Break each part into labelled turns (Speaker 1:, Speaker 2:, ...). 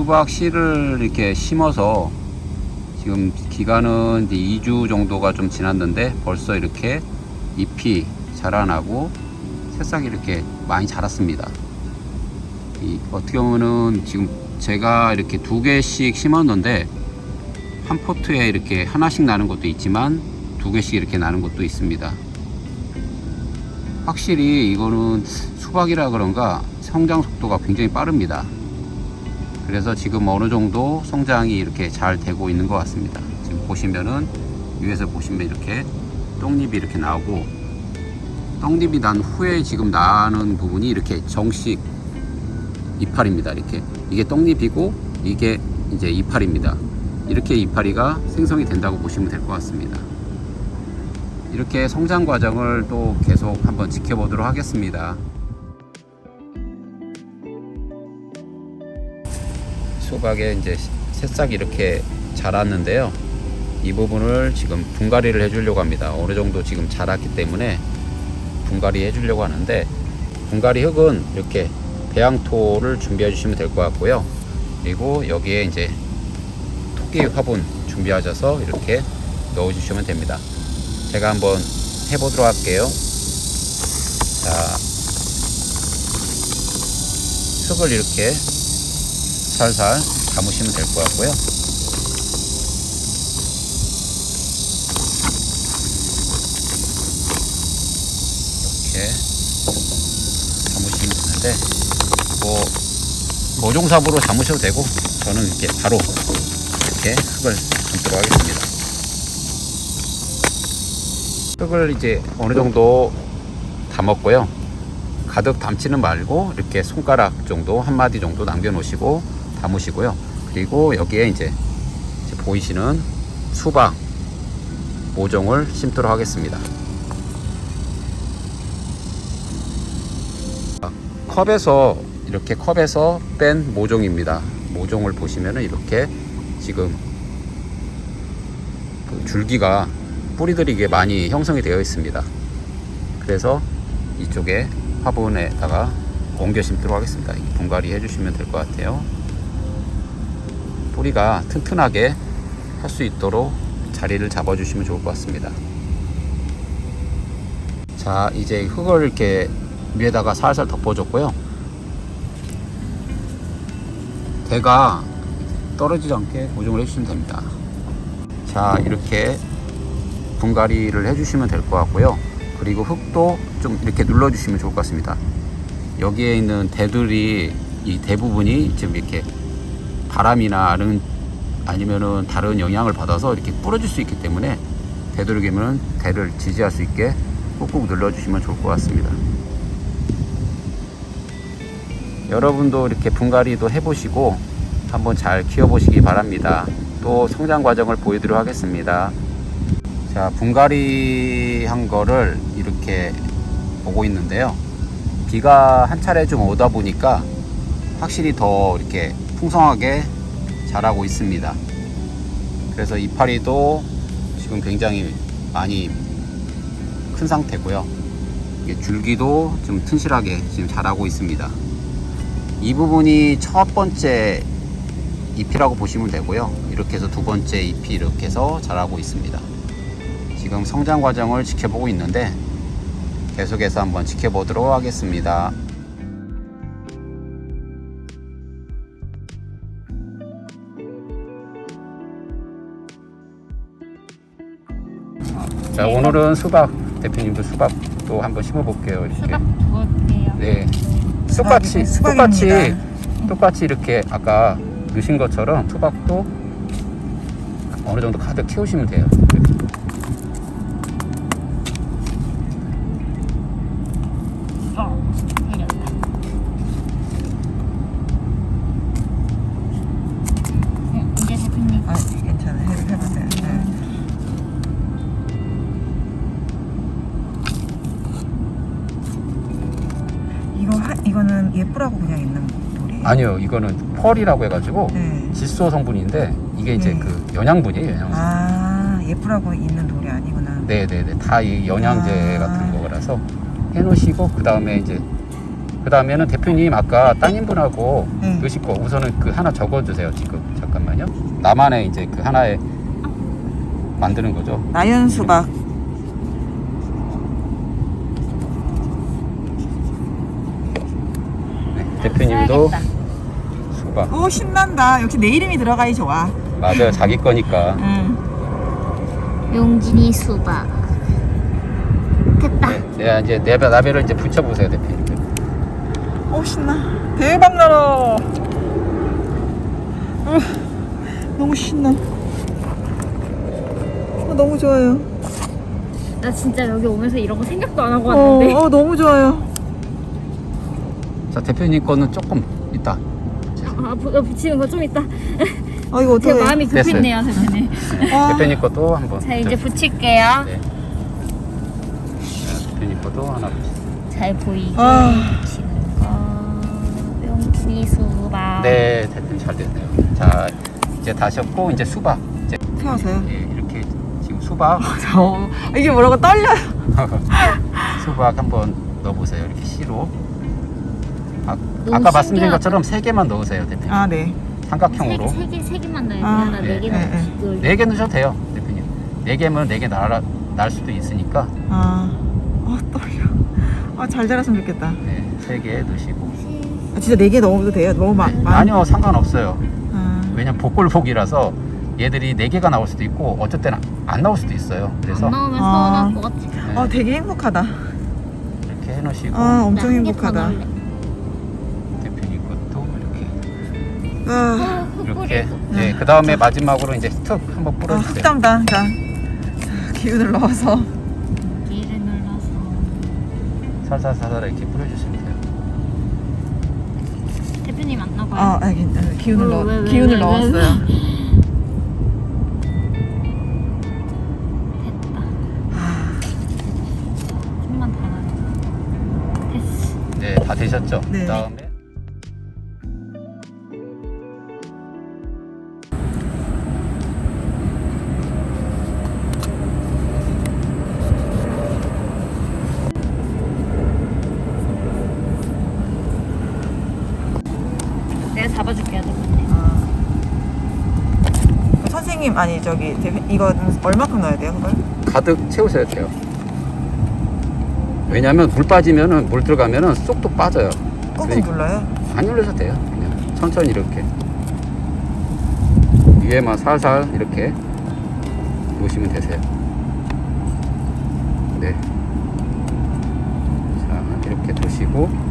Speaker 1: 수박 씨를 이렇게 심어서 지금 기간은 이제 2주 정도가 좀 지났는데 벌써 이렇게 잎이 자라나고 새싹이 이렇게 많이 자랐습니다. 이 어떻게 보면은 지금 제가 이렇게 두 개씩 심었는데 한 포트에 이렇게 하나씩 나는 것도 있지만 두 개씩 이렇게 나는 것도 있습니다. 확실히 이거는 수박이라 그런가 성장 속도가 굉장히 빠릅니다. 그래서 지금 어느 정도 성장이 이렇게 잘 되고 있는 것 같습니다. 지금 보시면은 위에서 보시면 이렇게 떡잎이 이렇게 나오고 떡잎이 난 후에 지금 나는 부분이 이렇게 정식 이파리입니다. 이렇게 이게 떡잎이고 이게 이제 이파리입니다. 이렇게 이파리가 생성이 된다고 보시면 될 것 같습니다. 이렇게 성장 과정을 또 계속 한번 지켜보도록 하겠습니다. 수박에 이제 새싹이 이렇게 자랐는데요. 이 부분을 지금 분갈이를 해주려고 합니다. 어느 정도 지금 자랐기 때문에 분갈이 해주려고 하는데 분갈이 흙은 이렇게 배양토를 준비해 주시면 될 것 같고요. 그리고 여기에 이제 토끼 화분 준비하셔서 이렇게 넣어 주시면 됩니다. 제가 한번 해 보도록 할게요. 자, 흙을 이렇게 살살 담으시면 될 것 같고요. 이렇게 담으시면 되는데 뭐 모종삽으로 담으셔도 되고 저는 이렇게 바로 이렇게 흙을 담도록 하겠습니다. 흙을 이제 어느 정도 담았고요. 가득 담지는 말고 이렇게 손가락 정도 한 마디 정도 남겨 놓으시고 담으시고요. 그리고 여기에 이제, 보이시는 수박 모종을 심도록 하겠습니다. 컵에서 이렇게 컵에서 뺀 모종입니다. 모종을 보시면은 이렇게 지금 그 줄기가 뿌리들이 이게 많이 형성이 되어 있습니다. 그래서 이쪽에 화분에다가 옮겨 심도록 하겠습니다. 분갈이 해주시면 될 것 같아요. 뿌리가 튼튼하게 할 수 있도록 자리를 잡아 주시면 좋을 것 같습니다. 자, 이제 흙을 이렇게 위에다가 살살 덮어 줬고요. 대가 떨어지지 않게 고정을 해주시면 됩니다. 자, 이렇게 분갈이를 해주시면 될 것 같고요. 그리고 흙도 좀 이렇게 눌러주시면 좋을 것 같습니다. 여기에 있는 대들이 이 대부분이 지금 이렇게 바람이나 아는 아니면은 다른 영향을 받아서 이렇게 부러질 수 있기 때문에 되도록이면 대를 지지할 수 있게 꾹꾹 눌러주시면 좋을 것 같습니다. 여러분도 이렇게 분갈이도 해보시고 한번 잘 키워보시기 바랍니다. 또 성장 과정을 보여드리도록 하겠습니다. 자, 분갈이 한 거를 이렇게 보고 있는데요. 비가 한 차례 좀 오다 보니까 확실히 더 이렇게 풍성하게 자라고 있습니다. 그래서 이파리도 지금 굉장히 많이 큰 상태고요. 줄기도 좀 튼실하게 지금 자라고 있습니다. 이 부분이 첫 번째 잎이라고 보시면 되고요. 이렇게 해서 두 번째 잎이 이렇게 해서 자라고 있습니다. 지금 성장 과정을 지켜보고 있는데 계속해서 한번 지켜보도록 하겠습니다. 자 오늘은 수박 대표님도 수박도 한번 심어볼게요 이렇게
Speaker 2: 수박 두었대요.
Speaker 1: 네 똑같이
Speaker 3: 수박이-
Speaker 1: 똑같이
Speaker 3: 수박입니다.
Speaker 1: 똑같이 이렇게 아까 넣으신 것처럼 수박도 어느 정도 가득 키우시면 돼요 이렇게.
Speaker 3: 예쁘라고 그냥 있는 돌이에요.
Speaker 1: 아니요 이거는 펄이라고 해가지고
Speaker 3: 네.
Speaker 1: 질소 성분인데 이게 이제
Speaker 3: 네.
Speaker 1: 그 영양분이에요 영양분
Speaker 3: 아, 예쁘라고 있는 돌이 아니구나.
Speaker 1: 네네네 다 이 영양제
Speaker 3: 아.
Speaker 1: 같은 거라서 해놓으시고 그 다음에 이제 그 다음에는 대표님 아까 따님분하고
Speaker 3: 네.
Speaker 1: 넣으실 거 우선은 그 하나 적어주세요 지금 잠깐만요. 나만의 이제 그 하나에 만드는 거죠.
Speaker 3: 나연 수박.
Speaker 1: 대표님도. 수박
Speaker 3: 오 신난다. 역시 내 이름이 들어가야 좋아.
Speaker 1: 맞아요 자기 거니까.
Speaker 3: 응.
Speaker 2: 용진이 수박. 됐다.
Speaker 1: 네, 네, 이제 내배 나배를 이제 붙여보세요 대표님.
Speaker 3: 오 신나. 대박 나라. 어, 너무 신나. 어, 너무 좋아요.
Speaker 2: 나 진짜 여기 오면서 이런 거 생각도 안 하고
Speaker 3: 어,
Speaker 2: 왔는데.
Speaker 3: 어 너무 좋아요.
Speaker 1: 자 대표님 거는 조금 있다.
Speaker 2: 아, 부- 어, 붙이는 거 좀 있다.
Speaker 3: 아 이거
Speaker 2: 제
Speaker 3: 어떡해.
Speaker 2: 마음이 급했네요, 대표님.
Speaker 3: 아,
Speaker 1: 대표님 것도 한번.
Speaker 2: 자, 이제 붙일게요.
Speaker 1: 네. 자, 대표님 것도 하나.
Speaker 2: 잘 보이게
Speaker 3: 아.
Speaker 2: 붙이는 거. 용진이 수박.
Speaker 1: 네, 대표님 잘 됐네요. 자 이제 다셨고 이제 수박. 이제
Speaker 3: 세워서요.
Speaker 1: 예, 이렇게 지금 수박
Speaker 3: 어, 이게 뭐라고 떨려요.
Speaker 1: 수박 한번 넣어보세요. 이렇게 씨로. 아, 아까 말씀드린. 것처럼 세 개만 넣으세요, 대표님.
Speaker 3: 아 네.
Speaker 1: 삼각형으로.
Speaker 2: 세, 개, 세, 개, 세 개만 넣어야 돼.
Speaker 3: 아,
Speaker 2: 하나,
Speaker 1: 네,
Speaker 2: 네개
Speaker 3: 네.
Speaker 1: 네개 넣으셔도 돼요, 대표님. 네 개면 네개 날, 날 수도 있으니까
Speaker 3: 아, 아 떨려. 아 잘 자랐으면 좋겠다.
Speaker 1: 네, 세개 넣으시고.
Speaker 3: 아, 진짜 네개 넣어도 돼요. 너무 마,
Speaker 1: 네,
Speaker 3: 많.
Speaker 1: 아니요, 상관없어요.
Speaker 3: 아,
Speaker 1: 왜냐면 복골복이라서 얘들이 네 개가 나올 수도 있고 때는 안 나올 수도 있어요. 그래서
Speaker 2: 안 넣으면
Speaker 3: 아.
Speaker 2: 서운할 것 같아.
Speaker 1: 네,
Speaker 3: 아 되게 행복하다.
Speaker 1: 이렇게 해놓으시고
Speaker 3: 아 엄청 행복하다. 아,
Speaker 2: 어,
Speaker 1: 이렇게. 네, 그 다음에 마지막으로 이제 툭 한번
Speaker 3: 아
Speaker 1: 뿌려주세요.
Speaker 3: 흑담당. 자, 자 기운을 넣어서.
Speaker 2: 여기를 눌러서.
Speaker 1: 살살살살 이렇게 뿌려주시면 돼요.
Speaker 2: 대표님 안 나가요?
Speaker 3: 아, 아 괜찮아요. 기운을
Speaker 2: 왜,
Speaker 3: 넣
Speaker 2: 왜, 왜,
Speaker 3: 기운을
Speaker 2: 왜,
Speaker 3: 넣었어요.
Speaker 2: 됐다.
Speaker 3: 아,
Speaker 2: 좀만. 됐어.
Speaker 1: 네, 다 되셨죠?
Speaker 3: 네.
Speaker 1: 그 다음에
Speaker 2: 잡아줄게요.
Speaker 3: 아. 선생님 아니 저기 이거 얼마큼 넣어야 돼요 그걸?
Speaker 1: 가득 채우셔야 돼요. 왜냐하면 물 빠지면은 물 들어가면은 쏙도 빠져요.
Speaker 3: 꾹꾹
Speaker 1: 그러니까
Speaker 3: 눌러요?
Speaker 1: 안 눌러도 돼요. 그냥 천천히 이렇게 위에만 살살 이렇게 놓으시면 되세요. 네. 자 이렇게 두시고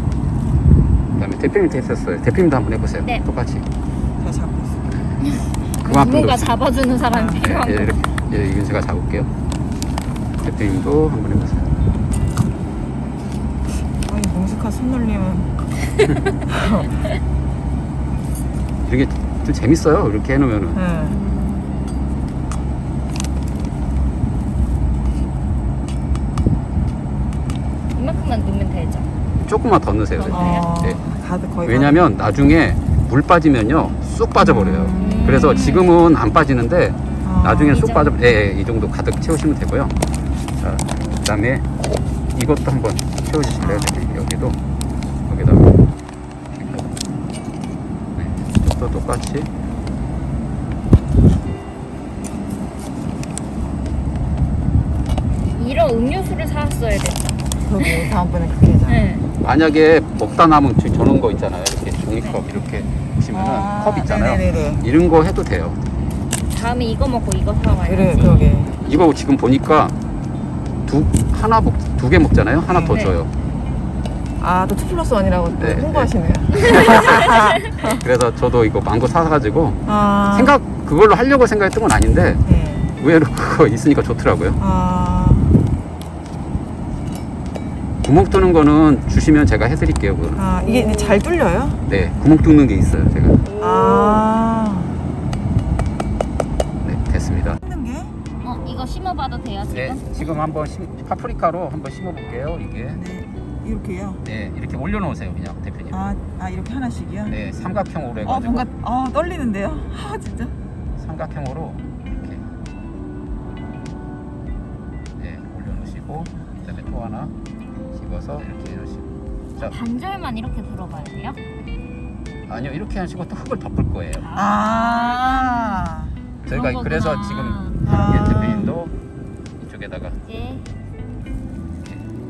Speaker 1: 대표님 됐었어요. 대표님도 한번 해보세요.
Speaker 2: 네.
Speaker 1: 똑같이
Speaker 3: 제가 잡고 있어요.
Speaker 1: 그만큼 놓으세요.
Speaker 2: 잡아주는 사람이
Speaker 1: 네,
Speaker 2: 필요한
Speaker 1: 예,
Speaker 2: 거.
Speaker 1: 이렇게 예, 이건 제가 잡을게요. 대표님도 한번 해보세요.
Speaker 3: 아이 능숙한 손놀림은
Speaker 1: 이게 좀 재밌어요. 이렇게 해놓으면은
Speaker 3: 네.
Speaker 2: 이만큼만 넣으면 되죠.
Speaker 1: 조금만 더 넣으세요.
Speaker 3: 어,
Speaker 1: 네.
Speaker 3: 가득 거의
Speaker 1: 왜냐면 나중에 물 빠지면요 쑥 빠져버려요.
Speaker 3: 음.
Speaker 1: 그래서 지금은 안 빠지는데.
Speaker 3: 아,
Speaker 1: 나중에
Speaker 2: 이
Speaker 1: 쑥? 빠져 예, 예, 이 정도 가득 채우시면 되고요. 자, 그다음에 이것도 한번 채워주실래요? 대표님? 여기도 여기다 네, 이것도 똑같이
Speaker 2: 이런 음료수를 사왔어야 됐다.
Speaker 3: 그러게 다음번에 그렇게 하자.
Speaker 2: 네.
Speaker 1: 만약에 먹다 남은 저- 저런 거 있잖아요. 이렇게 종이컵 이렇게 보시면은
Speaker 3: 아,
Speaker 1: 컵 있잖아요.
Speaker 3: 네네네.
Speaker 1: 이런 거 해도 돼요.
Speaker 2: 다음에 이거 먹고 이거 사와야지.
Speaker 3: 그래 그러게.
Speaker 1: 이거 지금 보니까 두 하나 먹두개 먹잖아요. 하나 더
Speaker 2: 네.
Speaker 1: 줘요.
Speaker 3: 아또 two plus one이라고 또
Speaker 1: 네,
Speaker 3: 홍보하시네요.
Speaker 1: 그래서 저도 이거 망고 사가지고
Speaker 3: 아,
Speaker 1: 생각 그걸로 하려고 생각했던 건 아닌데
Speaker 3: 네.
Speaker 1: 의외로 그거 있으니까 좋더라고요.
Speaker 3: 아,
Speaker 1: 구멍 뚫는 거는 주시면 제가 해드릴게요. 그거는.
Speaker 3: 아 이게 잘 뚫려요?
Speaker 1: 네, 구멍 뚫는 게 있어요. 제가.
Speaker 3: 아.
Speaker 1: 네, 됐습니다.
Speaker 3: 뚫는 게?
Speaker 2: 어, 이거 심어봐도 돼요, 지금?
Speaker 1: 네, 지금 한번 심, 파프리카로 한번 심어볼게요. 이게.
Speaker 3: 네. 이렇게요.
Speaker 1: 네, 이렇게 올려놓으세요, 그냥 대표님.
Speaker 3: 아, 아 이렇게 하나씩이요?
Speaker 1: 네, 삼각형으로
Speaker 3: 어
Speaker 1: 해가지고
Speaker 3: 뭔가 어 떨리는데요. 아 진짜.
Speaker 1: 삼각형으로 이렇게 네 올려놓으시고 그다음에 또 하나 집어서 이렇게 해놓으시고 자,
Speaker 2: 반절만 이렇게 들어가야 돼요?
Speaker 1: 아니요 이렇게 하시고 또 흙을 덮을 거예요.
Speaker 3: 아.
Speaker 1: 저희가 그래서. 지금
Speaker 3: 아.
Speaker 1: 예, 대표님도 이쪽에다가
Speaker 2: 이제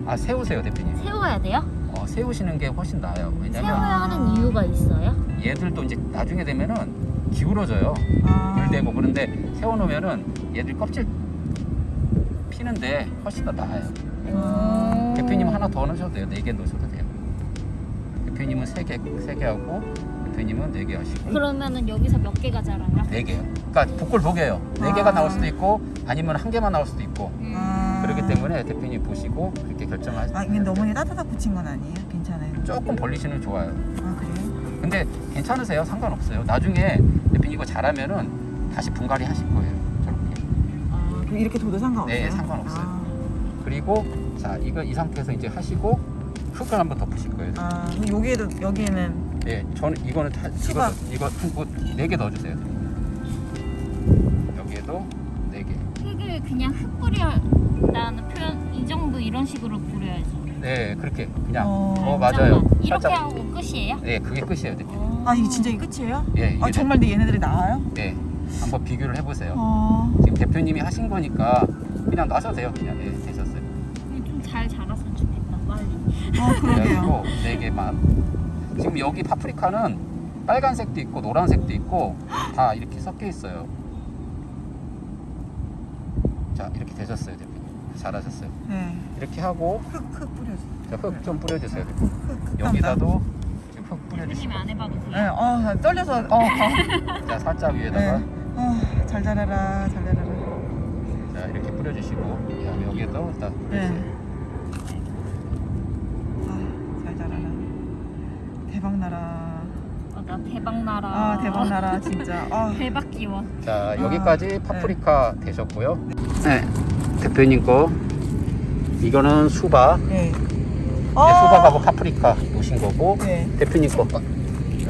Speaker 1: 아 세우세요 대표님.
Speaker 2: 세워야 돼요?
Speaker 1: 어, 세우시는 게 훨씬 나아요. 왜냐면
Speaker 2: 세워야 하는 이유가 있어요?
Speaker 1: 얘들도 이제 나중에 되면은 기울어져요.
Speaker 3: 아.
Speaker 1: 물대고 그런데 세워놓으면은 얘들 껍질 피는데 훨씬 더 나아요.
Speaker 2: 음.
Speaker 1: 대표님 하나 더 넣으셔도 돼요. 네 개 넣으셔도 돼요. 대표님은 세 개, 세 개 하고 대표님은 네 개 하시고
Speaker 2: 그러면은 여기서 몇 개가 자라요?
Speaker 1: 네 개요. 그러니까 복골 보게요. 네 개가
Speaker 3: 아.
Speaker 1: 나올 수도 있고 아니면 한 개만 나올 수도 있고
Speaker 2: 음.
Speaker 3: 아.
Speaker 1: 그렇기 때문에 대표님 보시고 그렇게 결정하시면
Speaker 3: 아, 이게 너무 따뜻하게 붙인 건 아니에요? 괜찮아요.
Speaker 1: 조금 벌리시면 좋아요.
Speaker 3: 아, 그래요?
Speaker 1: 근데 괜찮으세요? 상관없어요. 나중에 대표님 이거 잘하면은 다시 분갈이 하실 거예요. 저렇게.
Speaker 3: 아, 그럼 이렇게 둬도 상관없어요?
Speaker 1: 네, 상관없어요.
Speaker 3: 아,
Speaker 1: 그리고 자 이거 이 상태에서 이제 하시고 흙을 한번 덮으실 거예요.
Speaker 3: 아 여기에도 여기에는
Speaker 1: 네, 저는 이거는 다, 이거. 이거 네개 넣어주세요. 여기에도 네 개.
Speaker 2: 흙을 그냥 흙 뿌려라는 표현 이 정도 이런 식으로 뿌려야죠.
Speaker 1: 네, 그렇게 그냥.
Speaker 3: 어.
Speaker 1: 어, 맞아요.
Speaker 2: 잠깐만, 이렇게
Speaker 1: 살짝.
Speaker 2: 하고 끝이에요?
Speaker 1: 네, 그게 끝이에요, 대표님.
Speaker 2: 어.
Speaker 3: 아 이게 진짜 이 끝이에요?
Speaker 1: 예, 이게
Speaker 3: 아 정말 내 얘네들이 나와요?
Speaker 1: 네, 한번 비교를 해보세요.
Speaker 3: 어.
Speaker 1: 지금 대표님이 하신 거니까 그냥 놔셔도 돼요. 그냥 네,
Speaker 3: 아 그러게요.
Speaker 1: 그래가지고 네 개만. 지금 여기 파프리카는 빨간색도 있고 노란색도 있고 다 이렇게 섞여 있어요. 자, 이렇게 되셨어요, 대표님. 잘하셨어요.
Speaker 3: 네.
Speaker 1: 이렇게 하고
Speaker 3: 흙흙 뿌려줘.
Speaker 1: 흙좀 뿌려주세요. 대표님.
Speaker 3: 흙
Speaker 1: 여기다도 지금 흙 뿌려주시고
Speaker 2: 안 해봐도 돼요?
Speaker 3: 네, 어, 나 떨려서 어. 어.
Speaker 1: 자 살짝 위에다가
Speaker 3: 네. 어, 잘 자라라, 잘 자라라.
Speaker 1: 자 이렇게 뿌려주시고
Speaker 3: 네.
Speaker 1: 뿌려주세요.
Speaker 3: 아, 잘 자라라. 대박 나라.
Speaker 2: 어, 나 대박 나라.
Speaker 3: 아, 대박 나라 진짜. 아.
Speaker 2: 대박 기원.
Speaker 1: 자
Speaker 3: 아,
Speaker 1: 여기까지 파프리카 되셨고요. 네 대표님 거 이거는 수박
Speaker 3: 네.
Speaker 1: 네,
Speaker 3: 아.
Speaker 1: 수박하고 파프리카 놓으신 거고
Speaker 3: 네.
Speaker 1: 대표님 거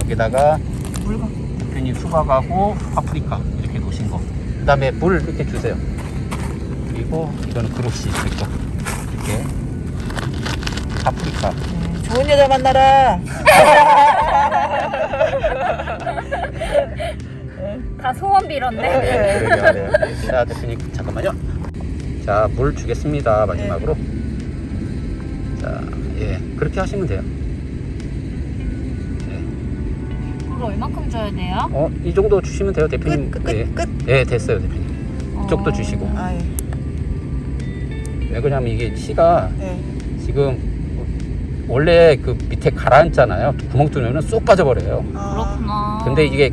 Speaker 1: 여기다가
Speaker 3: 물 갖고.
Speaker 1: 대표님 수박하고 파프리카 이렇게 놓으신 거. 그 다음에 물 이렇게 주세요. 그리고 이거는 그릇이 있고 이렇게 파프리카.
Speaker 3: 네, 좋은 여자 만나라.
Speaker 2: 다 소원 빌었네.
Speaker 1: 네, 그러게 말해요. 자, 대표님 잠깐만요. 자, 물 주겠습니다. 마지막으로. 자, 예, 그렇게 하시면 돼요. 네.
Speaker 2: 물 얼마큼 줘야 돼요?
Speaker 1: 어, 이 정도 주시면 돼요, 대표님.
Speaker 3: 끝, 끝,
Speaker 1: 예.
Speaker 3: 끝.
Speaker 1: 예, 됐어요, 대표님. 이쪽도
Speaker 2: 어.
Speaker 1: 주시고.
Speaker 3: 아, 예.
Speaker 1: 왜 그러냐면 이게 씨가
Speaker 3: 네.
Speaker 1: 지금 원래 그 밑에 가라앉잖아요. 구멍 뚫으면 쏙 빠져버려요.
Speaker 3: 아,
Speaker 2: 그렇구나.
Speaker 1: 근데 이게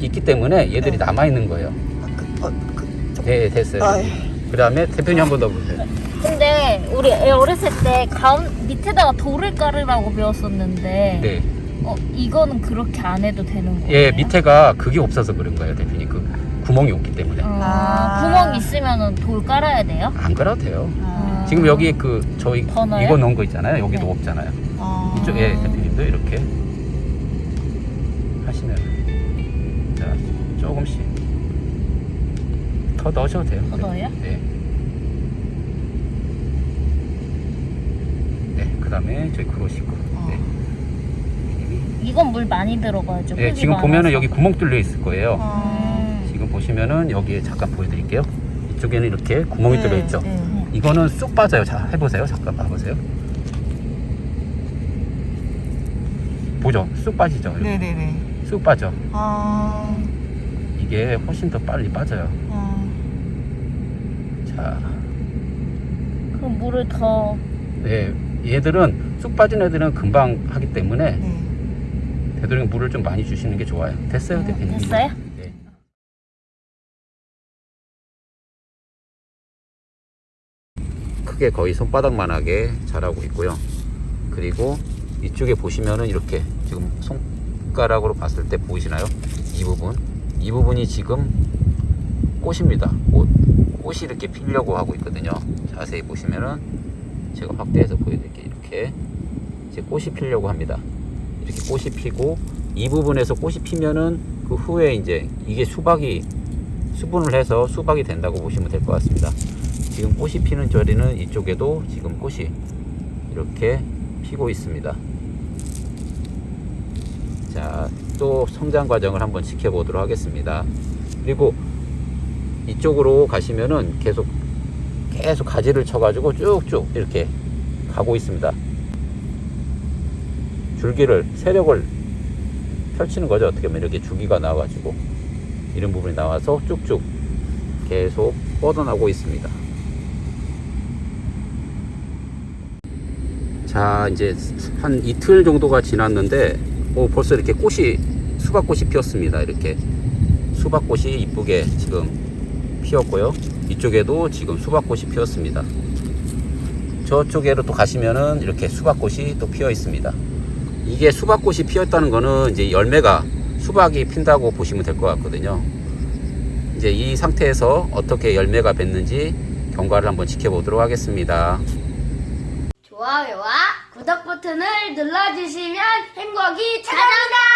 Speaker 1: 있기 때문에 얘들이
Speaker 3: 네.
Speaker 1: 남아있는 거예요.
Speaker 3: 아, 그, 어, 그, 좀.
Speaker 1: 네, 됐어요.
Speaker 3: 아, 예.
Speaker 1: 그 다음에 대표님 한 번 더 보세요.
Speaker 2: 근데 우리 애 어렸을 때 가운 밑에다가 돌을 깔으라고 배웠었는데
Speaker 1: 네.
Speaker 2: 어 이거는 그렇게 안 해도 되는 거예요?
Speaker 1: 예, 밑에가 그게 없어서 그런 거예요, 대표님. 그 구멍이 없기 때문에.
Speaker 2: 아,
Speaker 3: 아.
Speaker 2: 구멍 있으면은 돌 깔아야 돼요?
Speaker 1: 안 깔아도 돼요.
Speaker 3: 아.
Speaker 1: 지금 여기 그 저희
Speaker 2: 번호요?
Speaker 1: 이거 넣은 거 있잖아요. 여기도
Speaker 2: 네.
Speaker 1: 없잖아요.
Speaker 3: 아.
Speaker 1: 이쪽에 대표님도 이렇게 하시면 자 조금씩 더 넣으셔도 돼요.
Speaker 2: 더 넣어요?
Speaker 1: 네. 네, 그다음에 저희 그러시고.
Speaker 3: 어.
Speaker 1: 네.
Speaker 2: 이건 물 많이 들어가야죠.
Speaker 1: 네,
Speaker 2: 흙이
Speaker 1: 지금
Speaker 2: 많아서.
Speaker 1: 보면은 여기 구멍 뚫려 있을 거예요.
Speaker 3: 아.
Speaker 2: 음.
Speaker 1: 지금 보시면은 여기에 잠깐 보여드릴게요. 이쪽에는 이렇게 구멍이 뚫려 있죠.
Speaker 3: 네.
Speaker 1: 이거는 쑥 빠져요. 자, 해보세요. 잠깐 봐보세요. 보죠? 쑥 빠지죠? 이렇게.
Speaker 3: 네, 네, 네.
Speaker 1: 쑥 빠져.
Speaker 3: 아.
Speaker 1: 이게 훨씬 더 빨리 빠져요.
Speaker 3: 아.
Speaker 1: 자,
Speaker 2: 그럼 물을 더
Speaker 1: 네, 얘들은 쑥 빠진 애들은 금방 하기 때문에
Speaker 3: 네.
Speaker 1: 되도록 물을 좀 많이 주시는 게 좋아요. 됐어요,
Speaker 2: 음,
Speaker 1: 대표님?
Speaker 2: 됐어요?
Speaker 1: 크게 거의 손바닥만하게 자라고 있고요. 그리고 이쪽에 보시면은 이렇게 지금 손가락으로 봤을 때 보이시나요? 이 부분. 이 부분이 지금 꽃입니다. 꽃. 꽃이 이렇게 피려고 하고 있거든요. 자세히 보시면은 제가 확대해서 보여드릴게요. 이렇게 이제 꽃이 피려고 합니다. 이렇게 꽃이 피고 이 부분에서 꽃이 피면은 그 후에 이제 이게 수박이 수분을 해서 수박이 된다고 보시면 될 것 같습니다. 지금 꽃이 피는 자리는 이쪽에도 지금 꽃이 이렇게 피고 있습니다. 자, 또 성장 과정을 한번 지켜보도록 하겠습니다. 그리고 이쪽으로 가시면은 계속 계속 가지를 쳐가지고 쭉쭉 이렇게 가고 있습니다. 줄기를 세력을 펼치는 거죠. 어떻게 보면 이렇게 줄기가 나와가지고 이런 부분이 나와서 쭉쭉 계속 뻗어나오고 있습니다. 자, 이제 한 이틀 정도가 지났는데, 오, 벌써 이렇게 꽃이, 수박꽃이 피었습니다. 이렇게. 수박꽃이 이쁘게 지금 피었고요. 이쪽에도 지금 수박꽃이 피었습니다. 저쪽에로 또 가시면은 이렇게 수박꽃이 또 피어 있습니다. 이게 수박꽃이 피었다는 거는 이제 열매가 수박이 핀다고 보시면 될 것 같거든요. 이제 이 상태에서 어떻게 열매가 맺는지 경과를 한번 지켜보도록 하겠습니다.
Speaker 4: 좋아요와 구독 버튼을 눌러주시면 행복이 찾아온다!